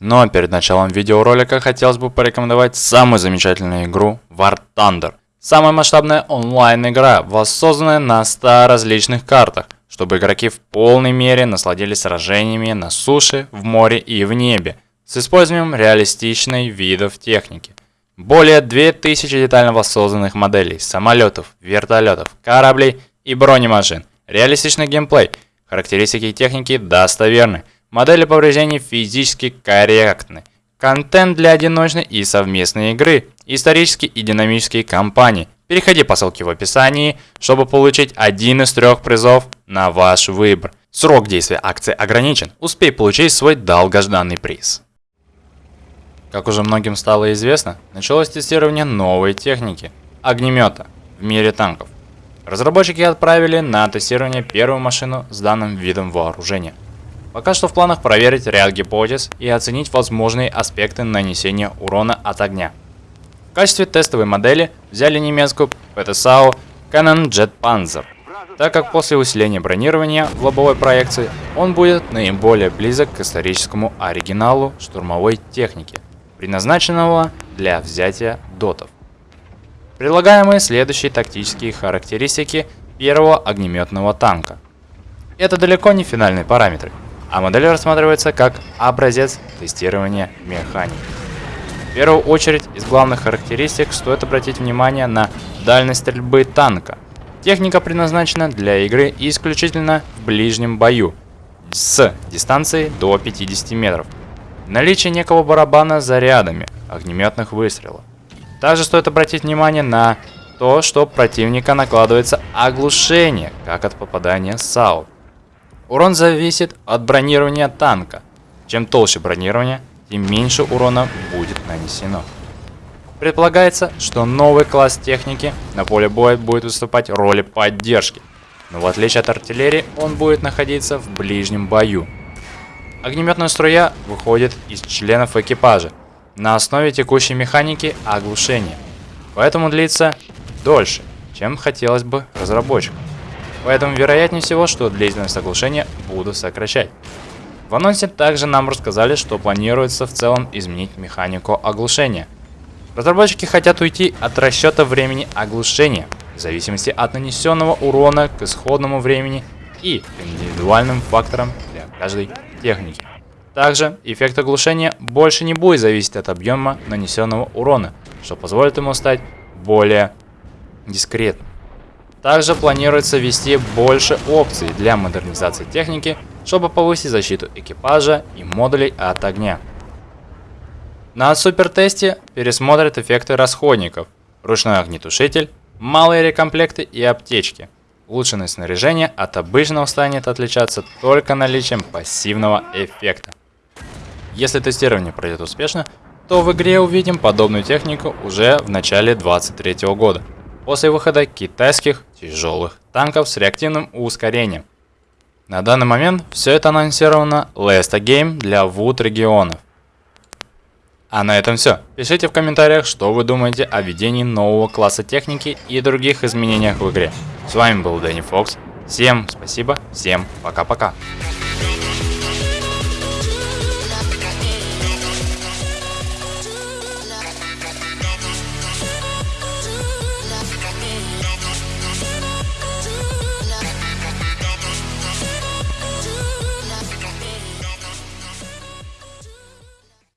Но перед началом видеоролика хотелось бы порекомендовать самую замечательную игру War Thunder. Самая масштабная онлайн-игра, воссозданная на 100 различных картах, чтобы игроки в полной мере насладились сражениями на суше, в море и в небе, с использованием реалистичной видов техники. Более 2000 детально воссозданных моделей самолетов, вертолетов, кораблей и бронемашин. Реалистичный геймплей. Характеристики техники достоверны. Модели повреждений физически корректны. Контент для одиночной и совместной игры. Исторические и динамические кампании. Переходи по ссылке в описании, чтобы получить один из трех призов на ваш выбор. Срок действия акции ограничен. Успей получить свой долгожданный приз. Как уже многим стало известно, началось тестирование новой техники – огнемета в мире танков. Разработчики отправили на тестирование первую машину с данным видом вооружения. Пока что в планах проверить ряд гипотез и оценить возможные аспекты нанесения урона от огня. В качестве тестовой модели взяли немецкую ПТСАУ Canon Jet Panzer, так как после усиления бронирования в лобовой проекции он будет наиболее близок к историческому оригиналу штурмовой техники предназначенного для взятия дотов. Предлагаемые следующие тактические характеристики первого огнеметного танка. Это далеко не финальные параметры, а модель рассматривается как образец тестирования механики. В первую очередь из главных характеристик стоит обратить внимание на дальность стрельбы танка. Техника предназначена для игры исключительно в ближнем бою с дистанцией до 50 метров Наличие некого барабана с зарядами огнеметных выстрелов. Также стоит обратить внимание на то, что противника накладывается оглушение, как от попадания САУ. Урон зависит от бронирования танка. Чем толще бронирование, тем меньше урона будет нанесено. Предполагается, что новый класс техники на поле боя будет выступать в роли поддержки, но в отличие от артиллерии он будет находиться в ближнем бою. Огнеметная струя выходит из членов экипажа на основе текущей механики оглушения, поэтому длится дольше, чем хотелось бы разработчикам. Поэтому вероятнее всего, что длительность оглушения будут сокращать. В анонсе также нам рассказали, что планируется в целом изменить механику оглушения. Разработчики хотят уйти от расчета времени оглушения, в зависимости от нанесенного урона к исходному времени и индивидуальным факторам для каждой техники. Также эффект оглушения больше не будет зависеть от объема нанесенного урона, что позволит ему стать более дискретным. Также планируется ввести больше опций для модернизации техники, чтобы повысить защиту экипажа и модулей от огня. На супертесте пересмотрят эффекты расходников, ручной огнетушитель, малые рекомплекты и аптечки. Улучшенное снаряжение от обычного станет отличаться только наличием пассивного эффекта. Если тестирование пройдет успешно, то в игре увидим подобную технику уже в начале 2023 года, после выхода китайских тяжелых танков с реактивным ускорением. На данный момент все это анонсировано Lesta Game для WOOD регионов. А на этом все. Пишите в комментариях, что вы думаете о введении нового класса техники и других изменениях в игре. С вами был Дэнни Фокс. Всем спасибо, всем пока-пока.